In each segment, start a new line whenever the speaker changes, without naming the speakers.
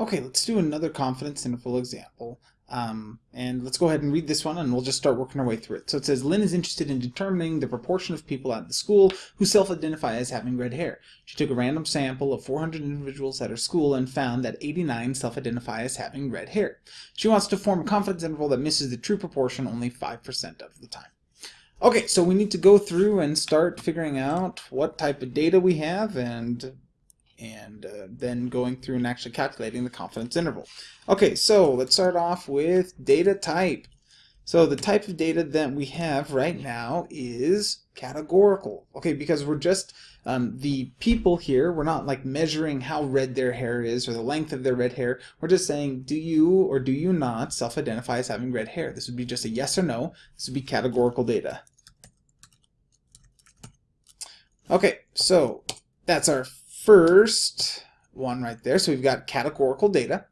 Okay, let's do another confidence interval example. Um, and let's go ahead and read this one and we'll just start working our way through it. So it says Lynn is interested in determining the proportion of people at the school who self-identify as having red hair. She took a random sample of 400 individuals at her school and found that 89 self-identify as having red hair. She wants to form a confidence interval that misses the true proportion only 5% of the time. Okay, so we need to go through and start figuring out what type of data we have and and uh, then going through and actually calculating the confidence interval. Okay, so let's start off with data type. So the type of data that we have right now is categorical. Okay, because we're just, um, the people here, we're not like measuring how red their hair is or the length of their red hair. We're just saying, do you or do you not self-identify as having red hair? This would be just a yes or no. This would be categorical data. Okay, so that's our first one right there. So we've got categorical data.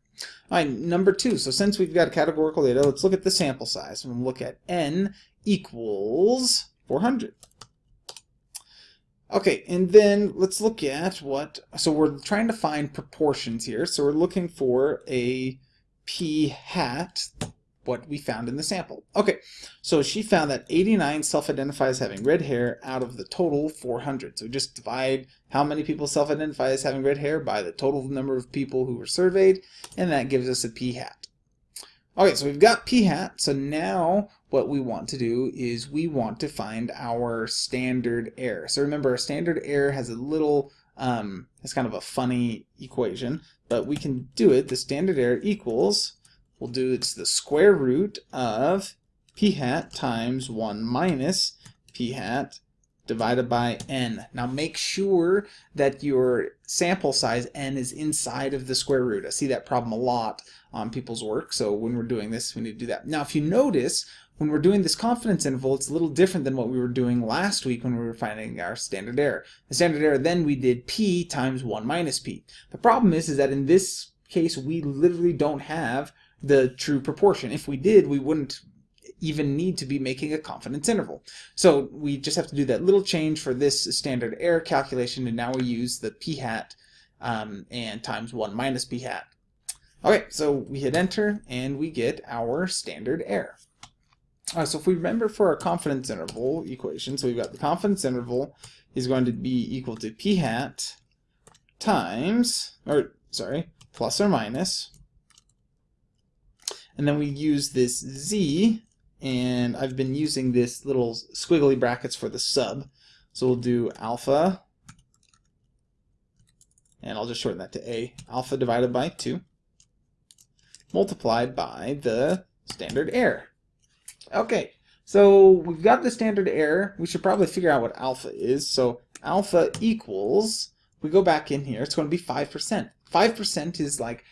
All right, number two. So since we've got categorical data, let's look at the sample size. And we'll look at n equals 400. Okay, and then let's look at what, so we're trying to find proportions here. So we're looking for a p hat what we found in the sample. Okay, so she found that 89 self-identify as having red hair out of the total 400. So we just divide how many people self-identify as having red hair by the total number of people who were surveyed, and that gives us a p-hat. Okay, so we've got p-hat, so now what we want to do is we want to find our standard error. So remember, our standard error has a little, um, it's kind of a funny equation, but we can do it. The standard error equals we'll do it's the square root of p hat times 1 minus p hat divided by n. Now make sure that your sample size n is inside of the square root. I see that problem a lot on people's work, so when we're doing this, we need to do that. Now if you notice, when we're doing this confidence interval, it's a little different than what we were doing last week when we were finding our standard error. The standard error then we did p times 1 minus p. The problem is, is that in this case, we literally don't have the true proportion. If we did, we wouldn't even need to be making a confidence interval. So we just have to do that little change for this standard error calculation, and now we use the p hat um, and times 1 minus p hat. Okay, so we hit enter, and we get our standard error. All right, so if we remember for our confidence interval equation, so we've got the confidence interval is going to be equal to p hat times, or sorry, plus or minus and then we use this z, and I've been using this little squiggly brackets for the sub. So we'll do alpha, and I'll just shorten that to a, alpha divided by 2, multiplied by the standard error. Okay, so we've got the standard error. We should probably figure out what alpha is. So alpha equals, we go back in here, it's going to be 5%. 5% is like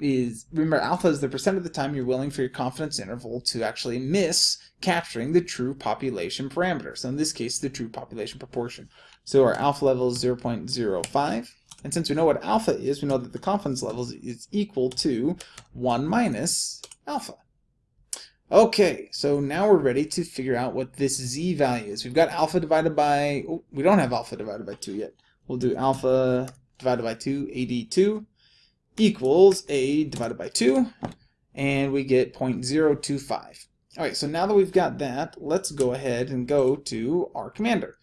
is remember alpha is the percent of the time you're willing for your confidence interval to actually miss capturing the true population parameter. So in this case, the true population proportion. So our alpha level is 0.05. And since we know what alpha is, we know that the confidence level is equal to 1 minus alpha. Okay, so now we're ready to figure out what this z value is. We've got alpha divided by, oh, we don't have alpha divided by 2 yet. We'll do alpha divided by 2, AD2 equals a divided by 2, and we get 0.025. Alright, so now that we've got that, let's go ahead and go to R Commander.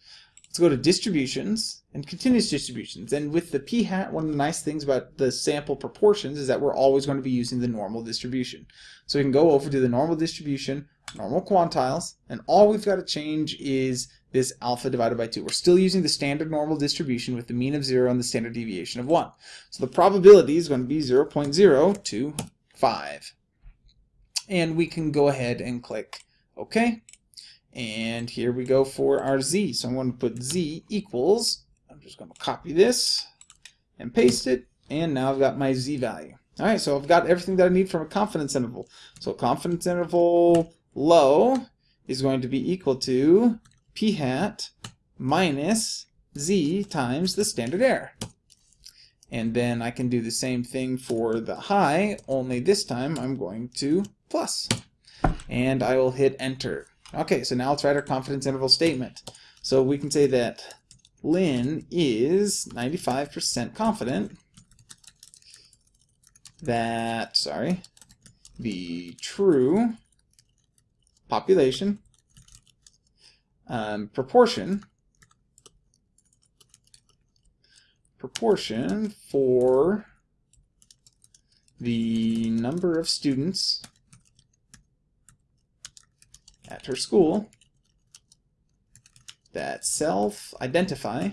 Let's go to distributions and continuous distributions. And with the p-hat, one of the nice things about the sample proportions is that we're always going to be using the normal distribution. So we can go over to the normal distribution, normal quantiles, and all we've got to change is this alpha divided by 2. We're still using the standard normal distribution with the mean of 0 and the standard deviation of 1. So the probability is going to be 0.025. And we can go ahead and click OK. And here we go for our z. So I'm going to put z equals, I'm just going to copy this and paste it. And now I've got my z value. All right, so I've got everything that I need from a confidence interval. So confidence interval low is going to be equal to p hat minus z times the standard error. And then I can do the same thing for the high, only this time I'm going to plus. And I will hit enter. Okay, so now let's write our confidence interval statement. So we can say that Lynn is 95% confident that, sorry, the true population um, proportion. Proportion for the number of students at her school that self-identify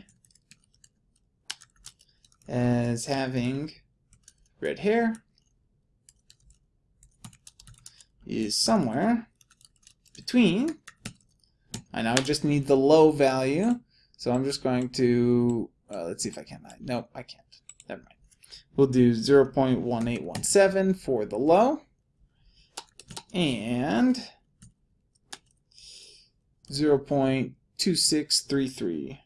as having red hair is somewhere between, I now just need the low value, so I'm just going to, uh, let's see if I can, nope, I can't, never mind. We'll do 0 0.1817 for the low, and 0 0.2633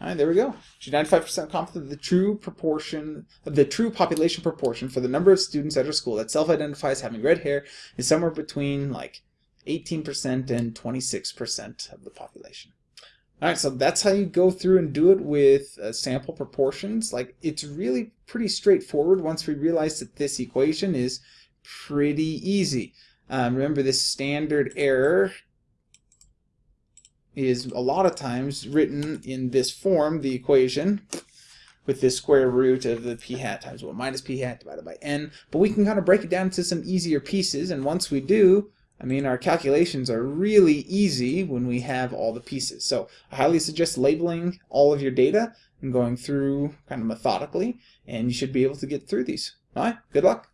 All right, there we go. She's 95% confident the true proportion, the true population proportion for the number of students at her school that self-identifies having red hair is somewhere between like 18% and 26% of the population. All right, so that's how you go through and do it with uh, sample proportions. Like, it's really pretty straightforward once we realize that this equation is pretty easy. Um, remember, this standard error is a lot of times written in this form, the equation, with this square root of the p hat times 1 minus p hat divided by n. But we can kind of break it down into some easier pieces, and once we do, I mean, our calculations are really easy when we have all the pieces. So I highly suggest labeling all of your data and going through kind of methodically, and you should be able to get through these. All right, good luck.